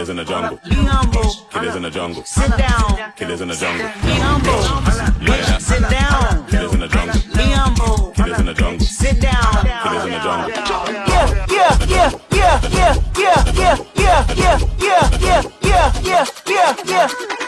Killers in the jungle. Be humble. Killers in the jungle. Sit down. Killers in the jungle. Be humble. Yeah. Sit down. Killers in the jungle. Be humble. Killers in the jungle. Sit down. Killers in the jungle. Yeah, yeah, yeah, yeah, yeah, yeah, yeah, yeah, yeah, yeah, yeah, yeah, yeah, yeah, yeah. Yeah,